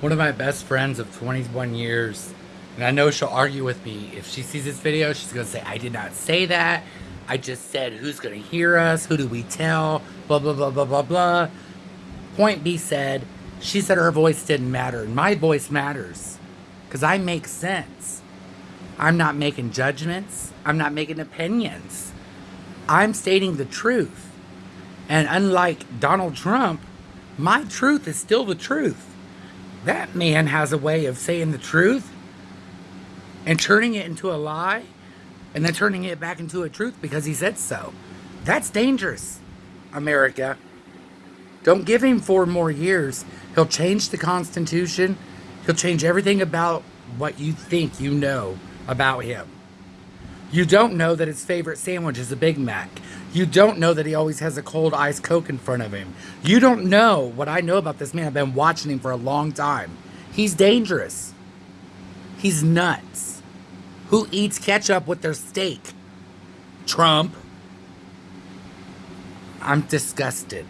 one of my best friends of 21 years, and I know she'll argue with me. If she sees this video, she's going to say, I did not say that. I just said, who's going to hear us? Who do we tell? Blah, blah, blah, blah, blah, blah. Point B said, she said her voice didn't matter. And my voice matters because I make sense. I'm not making judgments. I'm not making opinions. I'm stating the truth. And unlike Donald Trump, my truth is still the truth. That man has a way of saying the truth and turning it into a lie and then turning it back into a truth because he said so. That's dangerous, America. Don't give him four more years. He'll change the Constitution. He'll change everything about what you think you know about him. You don't know that his favorite sandwich is a Big Mac. You don't know that he always has a cold ice Coke in front of him. You don't know what I know about this man. I've been watching him for a long time. He's dangerous. He's nuts. Who eats ketchup with their steak? Trump. I'm disgusted.